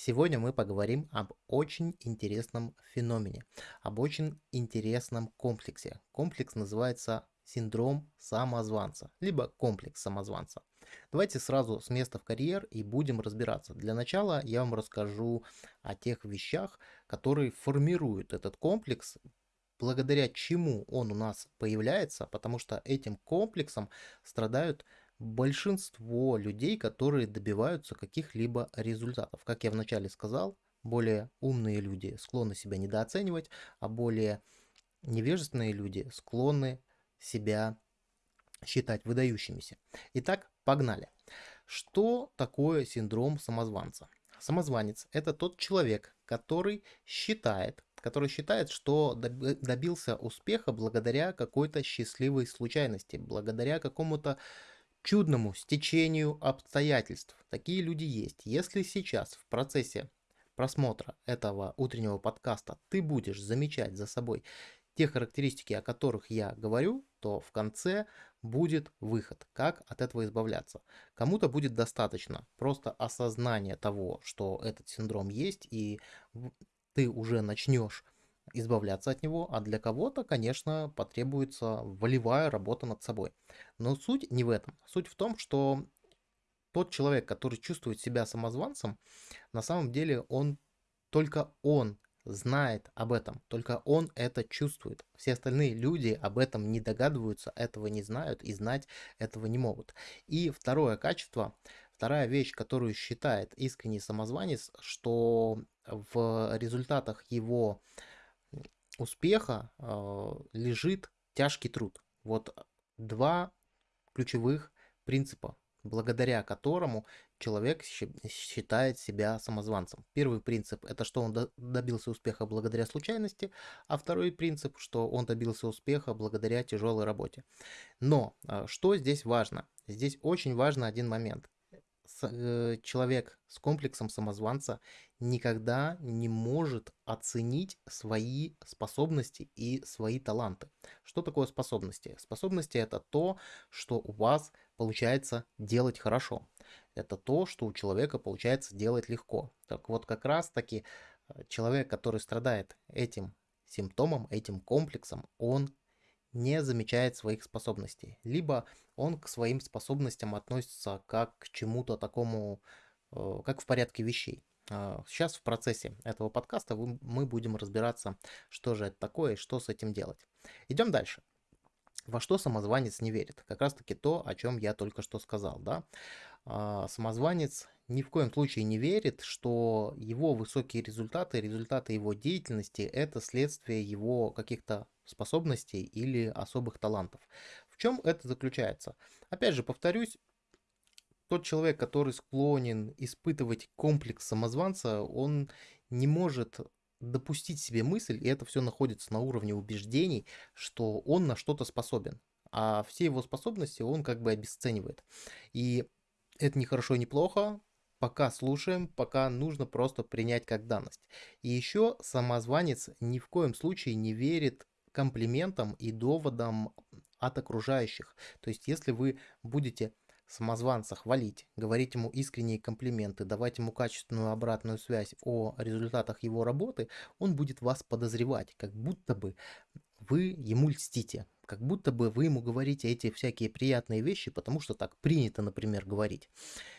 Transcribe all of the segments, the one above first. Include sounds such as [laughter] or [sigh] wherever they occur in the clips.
Сегодня мы поговорим об очень интересном феномене, об очень интересном комплексе. Комплекс называется синдром самозванца, либо комплекс самозванца. Давайте сразу с места в карьер и будем разбираться. Для начала я вам расскажу о тех вещах, которые формируют этот комплекс, благодаря чему он у нас появляется, потому что этим комплексом страдают большинство людей, которые добиваются каких-либо результатов. Как я вначале сказал, более умные люди склонны себя недооценивать, а более невежественные люди склонны себя считать выдающимися. Итак, погнали. Что такое синдром самозванца? Самозванец – это тот человек, который считает, который считает, что добился успеха благодаря какой-то счастливой случайности, благодаря какому-то чудному стечению обстоятельств. Такие люди есть. Если сейчас в процессе просмотра этого утреннего подкаста ты будешь замечать за собой те характеристики, о которых я говорю, то в конце будет выход, как от этого избавляться. Кому-то будет достаточно просто осознания того, что этот синдром есть, и ты уже начнешь избавляться от него, а для кого-то, конечно, потребуется волевая работа над собой. Но суть не в этом. Суть в том, что тот человек, который чувствует себя самозванцем, на самом деле он только он знает об этом, только он это чувствует. Все остальные люди об этом не догадываются, этого не знают и знать этого не могут. И второе качество, вторая вещь, которую считает искренний самозванец, что в результатах его успеха э, лежит тяжкий труд. Вот два ключевых принципа, благодаря которому человек считает себя самозванцем. Первый принцип – это что он добился успеха благодаря случайности, а второй принцип, что он добился успеха благодаря тяжелой работе. Но э, что здесь важно? Здесь очень важно один момент. Э, человек с комплексом самозванца никогда не может оценить свои способности и свои таланты. Что такое способности? Способности это то, что у вас получается делать хорошо. Это то, что у человека получается делать легко. Так вот, как раз таки э, человек, который страдает этим симптомом, этим комплексом, он не замечает своих способностей. Либо он к своим способностям относится как к чему-то такому, э, как в порядке вещей. Сейчас а, в процессе этого подкаста мы будем разбираться, что же это такое и что с этим делать. Идем дальше. Во что самозванец не верит? Как раз таки то, о чем я только что сказал. Да? А, самозванец ни в коем случае не верит, что его высокие результаты, результаты его деятельности – это следствие его каких-то способностей или особых талантов. В чем это заключается? Опять же, повторюсь, тот человек, который склонен испытывать комплекс самозванца, он не может допустить себе мысль, и это все находится на уровне убеждений, что он на что-то способен. А все его способности он как бы обесценивает. И это не хорошо не плохо, пока слушаем, пока нужно просто принять как данность. И еще самозванец ни в коем случае не верит комплиментам и доводам от окружающих. То есть если вы будете самозванца хвалить, говорить ему искренние комплименты, давать ему качественную обратную связь о результатах его работы, он будет вас подозревать, как будто бы вы ему льстите, как будто бы вы ему говорите эти всякие приятные вещи, потому что так принято, например, говорить.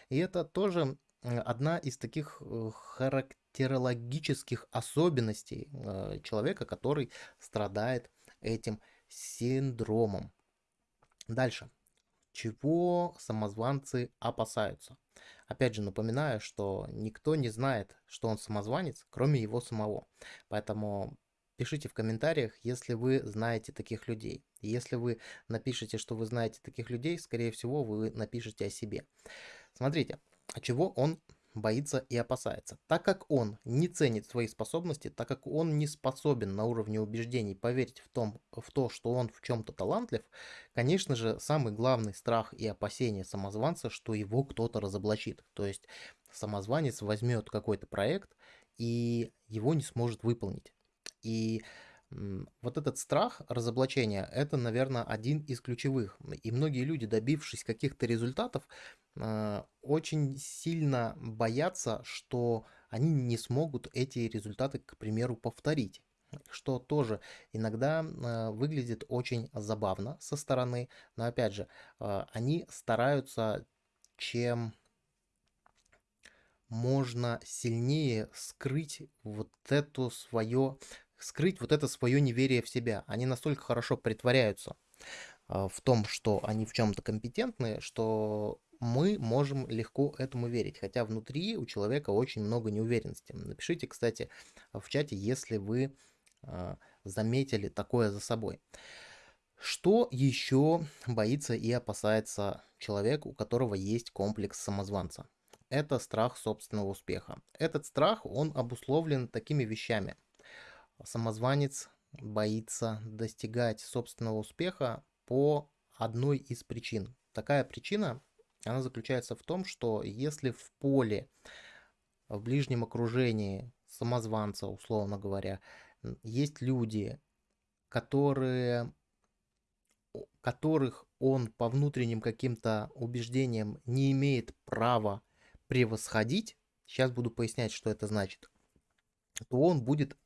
И это тоже одна из таких э, характерологических особенностей э, человека, который страдает этим синдромом. Дальше чего самозванцы опасаются. Опять же напоминаю, что никто не знает, что он самозванец, кроме его самого. Поэтому пишите в комментариях, если вы знаете таких людей. Если вы напишете, что вы знаете таких людей, скорее всего, вы напишите о себе. Смотрите, а чего он боится и опасается. Так как он не ценит свои способности, так как он не способен на уровне убеждений поверить в, том, в то, что он в чем-то талантлив, конечно же, самый главный страх и опасение самозванца, что его кто-то разоблачит. То есть самозванец возьмет какой-то проект и его не сможет выполнить. И вот этот страх разоблачения, это, наверное, один из ключевых. И многие люди, добившись каких-то результатов, очень сильно боятся, что они не смогут эти результаты, к примеру, повторить что тоже иногда э, выглядит очень забавно со стороны, но опять же, э, они стараются чем можно сильнее скрыть вот это свое, скрыть вот это свое неверие в себя. Они настолько хорошо притворяются э, в том, что они в чем-то компетентны, что мы можем легко этому верить, хотя внутри у человека очень много неуверенности. Напишите, кстати, в чате, если вы э, заметили такое за собой. Что еще боится и опасается человек, у которого есть комплекс самозванца? Это страх собственного успеха. Этот страх, он обусловлен такими вещами. Самозванец боится достигать собственного успеха по одной из причин. Такая причина, она заключается в том, что если в поле, в ближнем окружении самозванца, условно говоря, есть люди, которые которых он по внутренним каким-то убеждениям не имеет права превосходить, сейчас буду пояснять, что это значит, то он будет,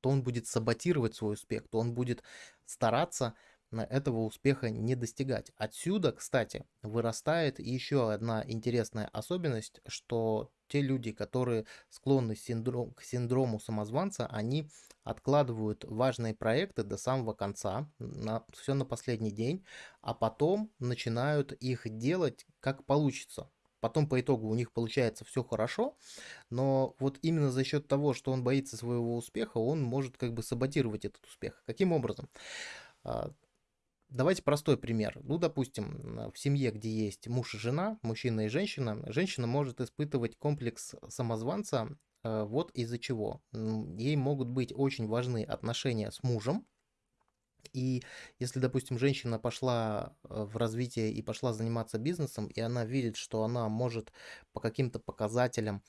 то он будет саботировать свой успех, то он будет стараться этого успеха не достигать. Отсюда, кстати, вырастает еще одна интересная особенность, что те люди, которые склонны синдром, к синдрому самозванца, они откладывают важные проекты до самого конца, на, все на последний день, а потом начинают их делать как получится. Потом по итогу у них получается все хорошо, но вот именно за счет того, что он боится своего успеха, он может как бы саботировать этот успех. Каким образом? Давайте простой пример. Ну, допустим, в семье, где есть муж и жена, мужчина и женщина, женщина может испытывать комплекс самозванца э, вот из-за чего. Ей могут быть очень важны отношения с мужем, и если, допустим, женщина пошла э, в развитие и пошла заниматься бизнесом, и она видит, что она может по каким-то показателям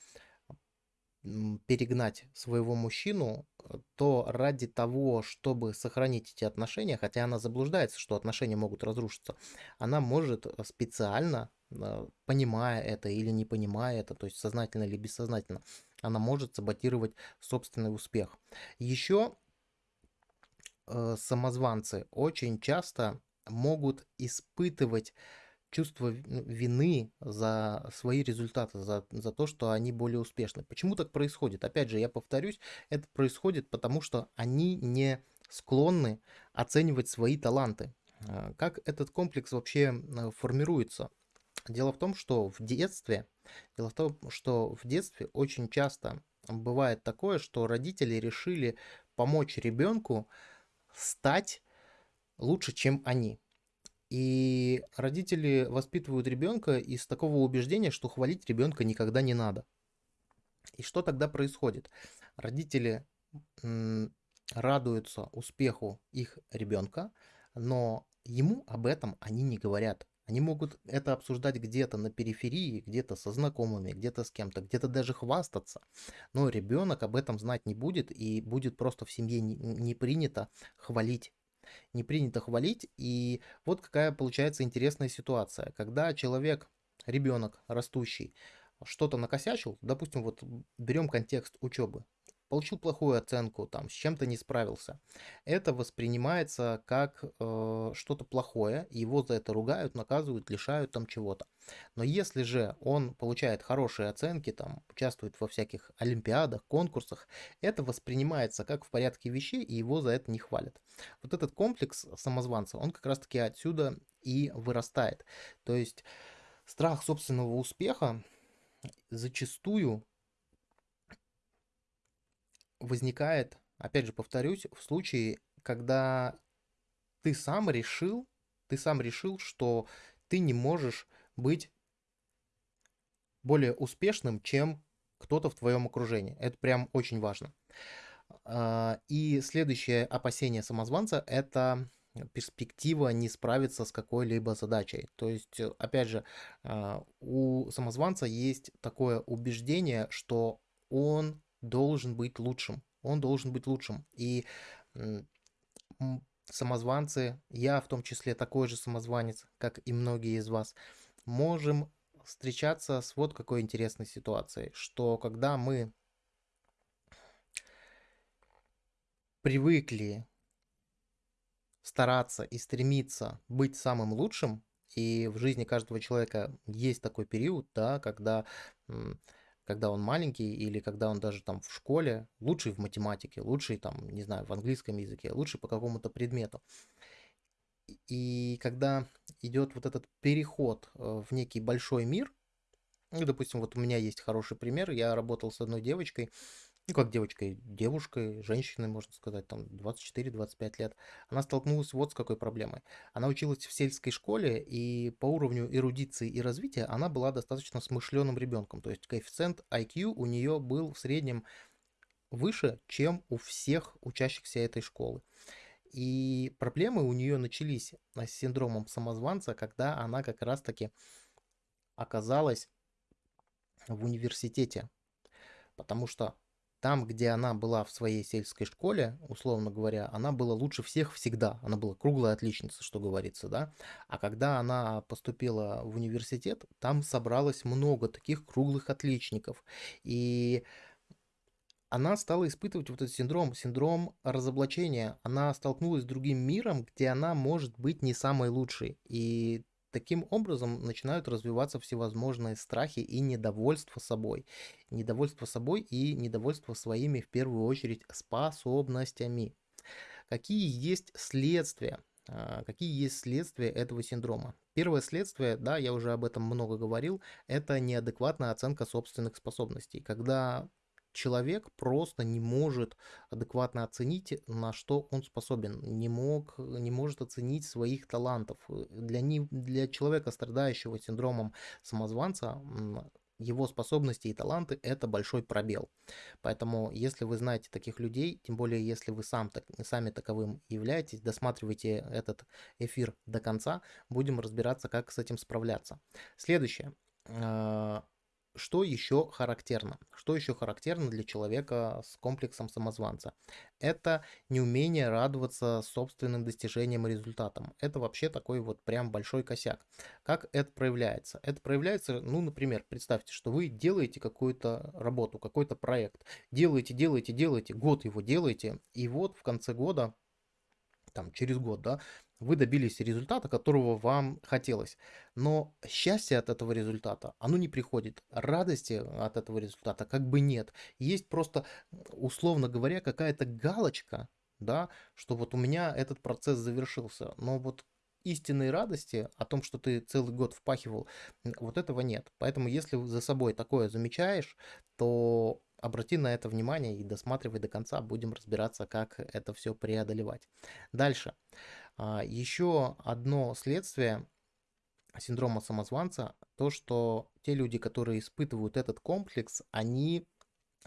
перегнать своего мужчину, э, то ради того, чтобы сохранить эти отношения, хотя она заблуждается, что отношения могут разрушиться, она может э, специально, э, понимая это или не понимая это, то есть сознательно или бессознательно, она может саботировать собственный успех. Еще самозванцы очень часто могут испытывать чувство ну, вины за свои результаты, за, за то, что они более успешны. Почему так происходит? Опять же, я повторюсь, это происходит потому, что они не склонны оценивать свои таланты. А, как этот комплекс вообще формируется? Дело в том, что в детстве, дело в том, что в детстве очень часто бывает такое, что родители решили помочь ребенку стать лучше, чем они. И родители воспитывают ребенка из такого убеждения, что хвалить ребенка никогда не надо. И что тогда происходит? Родители радуются успеху их ребенка, но ему об этом они не говорят. Они могут это обсуждать где-то на периферии, где-то со знакомыми, где-то с кем-то, где-то даже хвастаться. Но ребенок об этом знать не будет и будет просто в семье не, не принято хвалить не принято хвалить. И вот какая получается интересная ситуация. Когда человек, ребенок растущий, что-то накосячил, допустим, вот берем контекст учебы, получил плохую оценку, там, с чем-то не справился. Это воспринимается как э, что-то плохое, его за это ругают, наказывают, лишают там чего-то. Но если же он получает хорошие оценки, там, участвует во всяких олимпиадах, конкурсах, это воспринимается как в порядке вещей, и его за это не хвалят. Вот этот комплекс самозванца, он как раз-таки отсюда и вырастает. То есть страх собственного успеха зачастую возникает, опять же повторюсь, в случае, когда ты сам решил, ты сам решил, что ты не можешь быть более успешным, чем кто-то в твоем окружении. Это прям очень важно. А, и следующее опасение самозванца – это перспектива не справиться с какой-либо задачей. То есть, опять же, а, у самозванца есть такое убеждение, что он должен быть лучшим. Он должен быть лучшим. И самозванцы, я в том числе такой же самозванец, как и многие из вас, можем встречаться с вот какой интересной ситуацией, что когда мы привыкли стараться и стремиться быть самым лучшим, и в жизни каждого человека есть такой период, да, когда когда он маленький или когда он даже там в школе, лучший в математике, лучший там, не знаю, в английском языке, лучший по какому-то предмету. И когда идет вот этот переход э, в некий большой мир, ну, допустим, вот у меня есть хороший пример, я работал с одной девочкой, ну, как девочкой, девушкой, женщиной, можно сказать, там 24-25 лет, она столкнулась вот с какой проблемой. Она училась в сельской школе, и по уровню эрудиции и развития она была достаточно смышленым ребенком. То есть коэффициент IQ у нее был в среднем выше, чем у всех учащихся этой школы. И проблемы у нее начались с синдромом самозванца, когда она как раз-таки оказалась в университете. Потому что там, где она была в своей сельской школе, условно говоря, она была лучше всех всегда. Она была круглая отличница, что говорится, да. А когда она поступила в университет, там собралось много таких круглых отличников. И она стала испытывать вот этот синдром, синдром разоблачения. Она столкнулась с другим миром, где она может быть не самой лучшей. И Таким образом начинают развиваться всевозможные страхи и недовольство собой. Недовольство собой и недовольство своими, в первую очередь, способностями. Какие есть следствия? А, какие есть следствия этого синдрома? Первое следствие, да, я уже об этом много говорил, это неадекватная оценка собственных способностей. Когда человек просто не может адекватно оценить, на что он способен, не, мог, не может оценить своих талантов. Для, не, для человека, страдающего синдромом самозванца, его способности и таланты – это большой пробел. Поэтому, если вы знаете таких людей, тем более, если вы сам, так, сами таковым являетесь, досматривайте этот эфир до конца, будем разбираться, как с этим справляться. Следующее а, что еще характерно? Что еще характерно для человека с комплексом самозванца? Это неумение радоваться собственным достижениям и результатам. Это вообще такой вот прям большой косяк. Как это проявляется? Это проявляется, ну, например, представьте, что вы делаете какую-то работу, какой-то проект. Делаете, делаете, делаете, год его делаете, и вот в конце года там, через год, да, вы добились результата, которого вам хотелось. Но счастье от этого результата, оно не приходит. Радости от этого результата как бы нет. Есть просто, условно говоря, какая-то галочка, да, что вот у меня этот процесс завершился. Но вот истинной радости о том, что ты целый год впахивал, вот этого нет. Поэтому если за собой такое замечаешь, то обрати на это внимание и досматривай до конца, будем разбираться, как это все преодолевать. Дальше. А, Еще одно следствие синдрома самозванца, то, что те люди, которые испытывают этот комплекс, они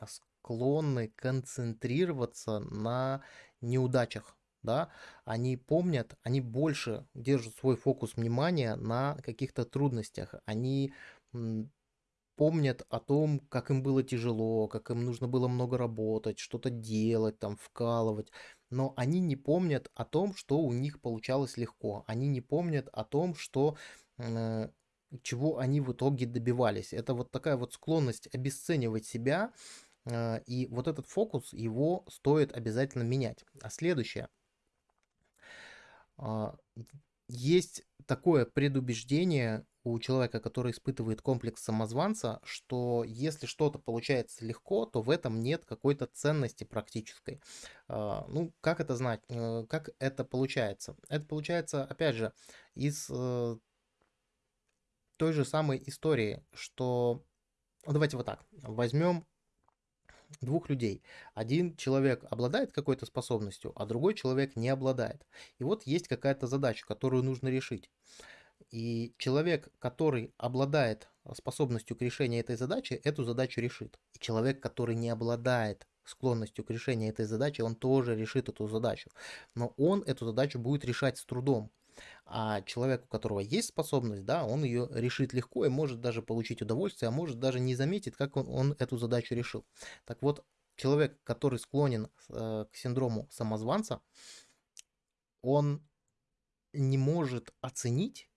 склонны концентрироваться на неудачах, да, они помнят, они больше держат свой фокус внимания на каких-то трудностях, они помнят о том, как им было тяжело, как им нужно было много работать, что-то делать, там, вкалывать. Но они не помнят о том, что у них получалось легко. Они не помнят о том, что э, чего они в итоге добивались. Это вот такая вот склонность обесценивать себя, э, и вот этот фокус, его стоит обязательно менять. А следующее. Э, есть такое предубеждение у человека, который испытывает комплекс самозванца, что если что-то получается легко, то в этом нет какой-то ценности практической. А, ну, как это знать? Э, как это получается? Это получается, опять же, из э, той же самой истории, что... Давайте вот так. Возьмем двух людей. Один человек обладает какой-то способностью, а другой человек не обладает. И вот есть какая-то задача, которую нужно решить. И человек, который обладает способностью к решению этой задачи, эту задачу решит. И человек, который не обладает склонностью к решению этой задачи, он тоже решит эту задачу. Но он эту задачу будет решать с трудом. А человек, у которого есть способность, да, он ее решит легко и может даже получить удовольствие, а может даже не заметить, как он, он эту задачу решил. Так вот, человек, который склонен э, к синдрому самозванца, он не может оценить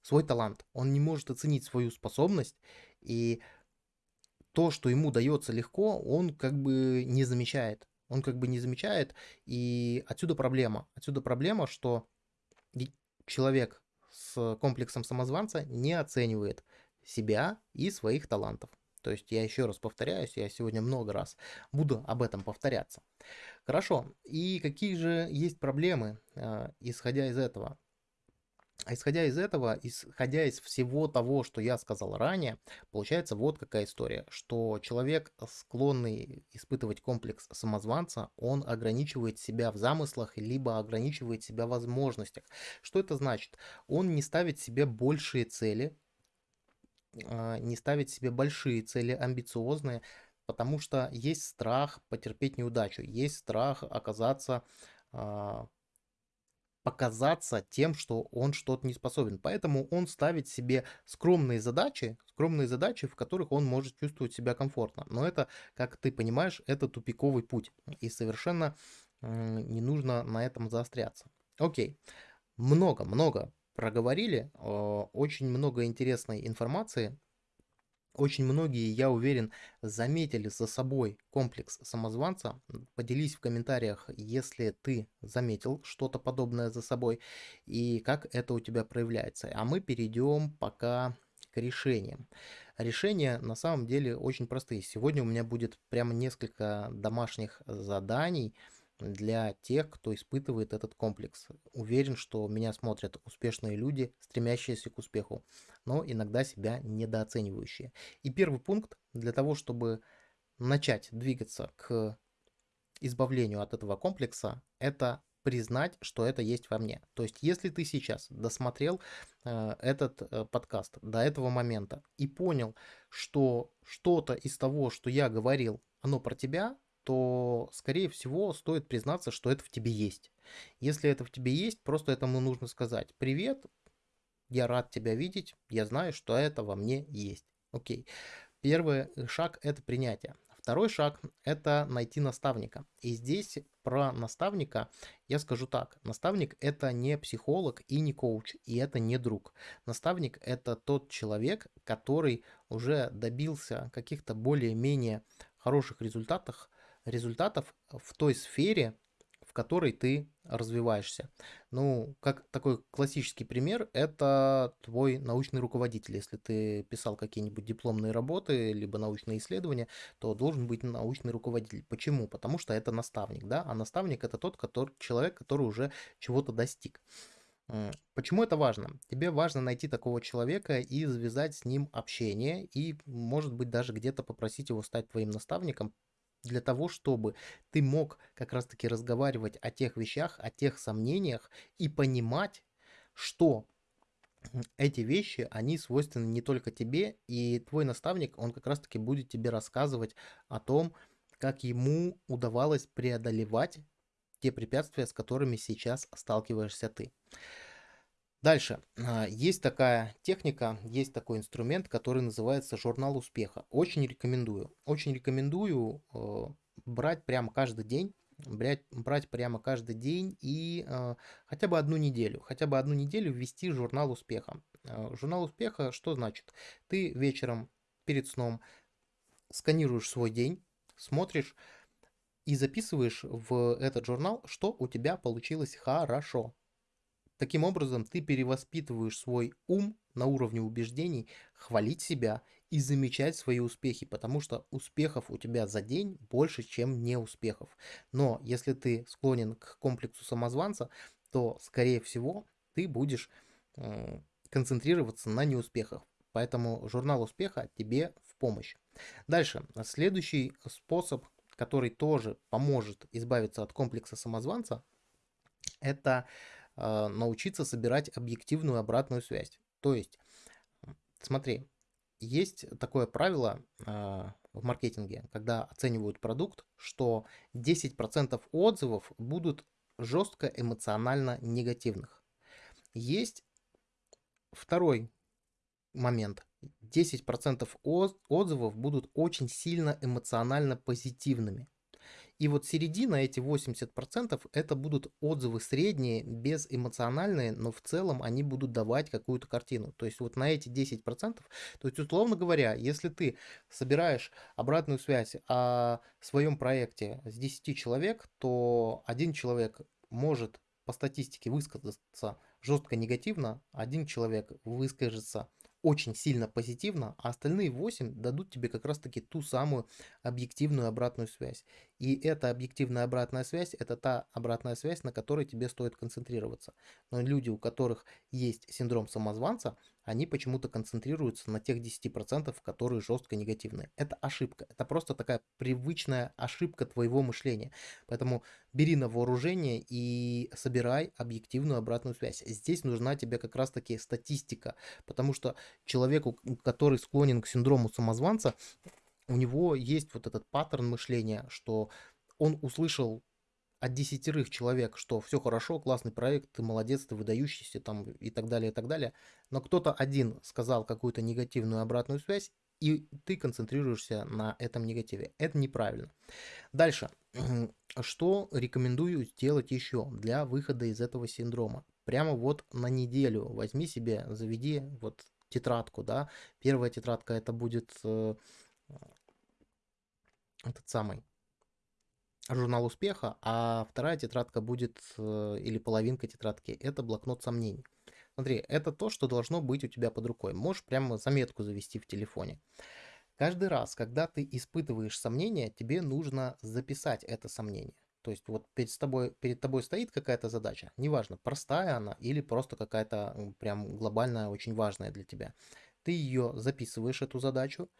свой талант, он не может оценить свою способность, и то, что ему дается легко, он как бы не замечает. Он как бы не замечает, и отсюда проблема. Отсюда проблема, что человек с комплексом самозванца не оценивает себя и своих талантов. То есть я еще раз повторяюсь, я сегодня много раз буду об этом повторяться. Хорошо, и какие же есть проблемы, э, исходя из этого? Исходя из этого, исходя из всего того, что я сказал ранее, получается вот какая история, что человек, склонный испытывать комплекс самозванца, он ограничивает себя в замыслах, либо ограничивает себя в возможностях. Что это значит? Он не ставит себе большие цели, а, не ставить себе большие цели, амбициозные, потому что есть страх потерпеть неудачу, есть страх оказаться, а, показаться тем, что он что-то не способен. Поэтому он ставит себе скромные задачи, скромные задачи, в которых он может чувствовать себя комфортно. Но это, как ты понимаешь, это тупиковый путь. И совершенно не нужно на этом заостряться. Окей. Много-много проговорили. Очень много интересной информации. Очень многие, я уверен, заметили за собой комплекс самозванца. Поделись в комментариях, если ты заметил что-то подобное за собой и как это у тебя проявляется. А мы перейдем пока к решениям. Решения на самом деле очень простые. Сегодня у меня будет прямо несколько домашних заданий, для тех, кто испытывает этот комплекс. Уверен, что меня смотрят успешные люди, стремящиеся к успеху, но иногда себя недооценивающие. И первый пункт для того, чтобы начать двигаться к избавлению от этого комплекса, это признать, что это есть во мне. То есть, если ты сейчас досмотрел э, этот э, подкаст до этого момента и понял, что что-то из того, что я говорил, оно про тебя, то, скорее всего, стоит признаться, что это в тебе есть. Если это в тебе есть, просто этому нужно сказать «Привет, я рад тебя видеть, я знаю, что это во мне есть». Окей. Первый шаг – это принятие. Второй шаг – это найти наставника. И здесь про наставника я скажу так. Наставник – это не психолог и не коуч, и это не друг. Наставник – это тот человек, который уже добился каких-то более-менее хороших результатов результатов в той сфере, в которой ты развиваешься. Ну, как такой классический пример, это твой научный руководитель. Если ты писал какие-нибудь дипломные работы, либо научные исследования, то должен быть научный руководитель. Почему? Потому что это наставник, да, а наставник это тот который, человек, который уже чего-то достиг. Почему это важно? Тебе важно найти такого человека и завязать с ним общение, и, может быть, даже где-то попросить его стать твоим наставником, для того, чтобы ты мог как раз-таки разговаривать о тех вещах, о тех сомнениях и понимать, что эти вещи, они свойственны не только тебе, и твой наставник, он как раз-таки будет тебе рассказывать о том, как ему удавалось преодолевать те препятствия, с которыми сейчас сталкиваешься ты. Дальше. А, есть такая техника, есть такой инструмент, который называется журнал успеха. Очень рекомендую. Очень рекомендую э, брать прямо каждый день брать, брать прямо каждый день и э, хотя бы одну неделю, хотя бы одну неделю ввести журнал успеха. Э, журнал успеха что значит? Ты вечером перед сном сканируешь свой день, смотришь и записываешь в этот журнал, что у тебя получилось хорошо. Таким образом, ты перевоспитываешь свой ум на уровне убеждений, хвалить себя и замечать свои успехи, потому что успехов у тебя за день больше, чем неуспехов. Но если ты склонен к комплексу самозванца, то, скорее всего, ты будешь э, концентрироваться на неуспехах. Поэтому журнал успеха тебе в помощь. Дальше, следующий способ, который тоже поможет избавиться от комплекса самозванца, это научиться собирать объективную обратную связь. То есть, смотри, есть такое правило а, в маркетинге, когда оценивают продукт, что 10% отзывов будут жестко эмоционально негативных. Есть второй момент. 10% отзывов будут очень сильно эмоционально позитивными. И вот середина, эти 80%, это будут отзывы средние, безэмоциональные, но в целом они будут давать какую-то картину. То есть вот на эти 10%, то есть условно говоря, если ты собираешь обратную связь о своем проекте с 10 человек, то один человек может по статистике высказаться жестко негативно, один человек выскажется очень сильно позитивно, а остальные 8 дадут тебе как раз-таки ту самую объективную обратную связь. И эта объективная обратная связь, это та обратная связь, на которой тебе стоит концентрироваться. Но люди, у которых есть синдром самозванца, они почему-то концентрируются на тех 10%, которые жестко негативные. Это ошибка. Это просто такая привычная ошибка твоего мышления. Поэтому бери на вооружение и собирай объективную обратную связь. Здесь нужна тебе как раз-таки статистика, потому что человеку, который склонен к синдрому самозванца, у него есть вот этот паттерн мышления, что он услышал от десятерых человек, что все хорошо, классный проект, ты молодец, ты выдающийся там и так далее, и так далее. Но кто-то один сказал какую-то негативную обратную связь, и ты концентрируешься на этом негативе. Это неправильно. Дальше. [clears throat] Что рекомендую сделать еще для выхода из этого синдрома? Прямо вот на неделю возьми себе, заведи вот тетрадку, да. Первая тетрадка это будет э, этот самый журнал успеха, а вторая тетрадка будет, э, или половинка тетрадки, это блокнот сомнений. Смотри, это то, что должно быть у тебя под рукой. Можешь прямо заметку завести в телефоне. Каждый раз, когда ты испытываешь сомнения, тебе нужно записать это сомнение. То есть вот перед тобой, перед тобой стоит какая-то задача, неважно, простая она или просто какая-то прям глобальная, очень важная для тебя. Ты ее записываешь, эту задачу,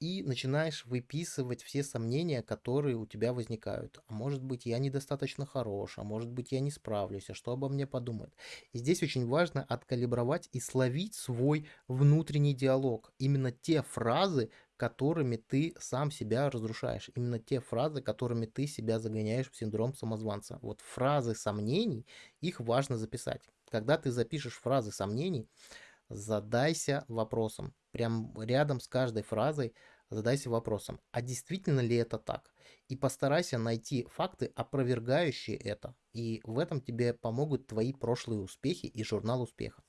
и начинаешь выписывать все сомнения, которые у тебя возникают. А может быть, я недостаточно хорош, а может быть, я не справлюсь, а что обо мне подумают. И здесь очень важно откалибровать и словить свой внутренний диалог. Именно те фразы, которыми ты сам себя разрушаешь. Именно те фразы, которыми ты себя загоняешь в синдром самозванца. Вот фразы сомнений, их важно записать. Когда ты запишешь фразы сомнений, задайся вопросом. Прям рядом с каждой фразой задайся вопросом, а действительно ли это так? И постарайся найти факты, опровергающие это. И в этом тебе помогут твои прошлые успехи и журнал успеха.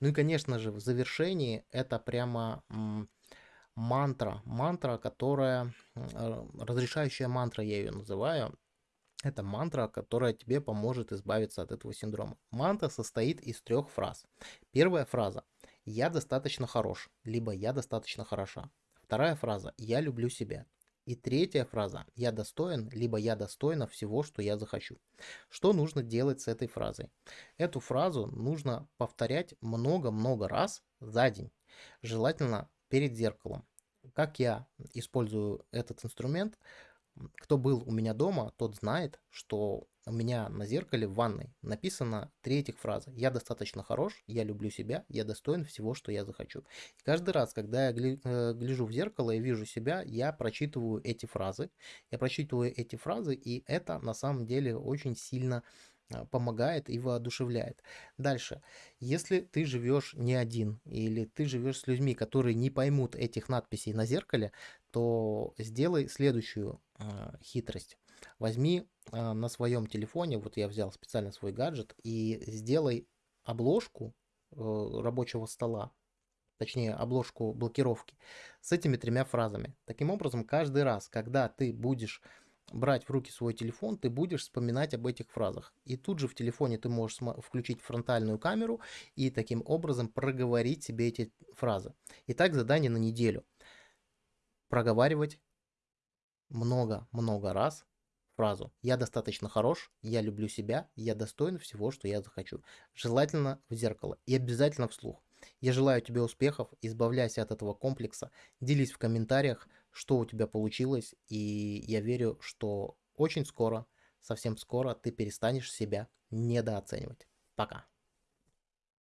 Ну и, конечно же, в завершении это прямо мантра. Мантра, которая, разрешающая мантра я ее называю. Это мантра, которая тебе поможет избавиться от этого синдрома. Мантра состоит из трех фраз. Первая фраза «Я достаточно хорош», либо «Я достаточно хороша». Вторая фраза «Я люблю себя». И третья фраза «Я достоин», либо «Я достойна всего, что я захочу». Что нужно делать с этой фразой? Эту фразу нужно повторять много-много раз за день. Желательно перед зеркалом. Как я использую этот инструмент – кто был у меня дома, тот знает, что у меня на зеркале в ванной написано три этих фразы. Я достаточно хорош, я люблю себя, я достоин всего, что я захочу. И каждый раз, когда я э, гляжу в зеркало и вижу себя, я прочитываю эти фразы. Я прочитываю эти фразы, и это на самом деле очень сильно а, помогает и воодушевляет. Дальше. Если ты живешь не один или ты живешь с людьми, которые не поймут этих надписей на зеркале, то сделай следующую э, хитрость. Возьми э, на своем телефоне, вот я взял специально свой гаджет, и сделай обложку э, рабочего стола, точнее обложку блокировки, с этими тремя фразами. Таким образом, каждый раз, когда ты будешь брать в руки свой телефон, ты будешь вспоминать об этих фразах. И тут же в телефоне ты можешь включить фронтальную камеру и таким образом проговорить себе эти фразы. Итак, задание на неделю. Проговаривать много-много раз фразу «Я достаточно хорош, я люблю себя, я достоин всего, что я захочу». Желательно в зеркало и обязательно вслух. Я желаю тебе успехов, избавляйся от этого комплекса, делись в комментариях, что у тебя получилось, и я верю, что очень скоро, совсем скоро ты перестанешь себя недооценивать. Пока.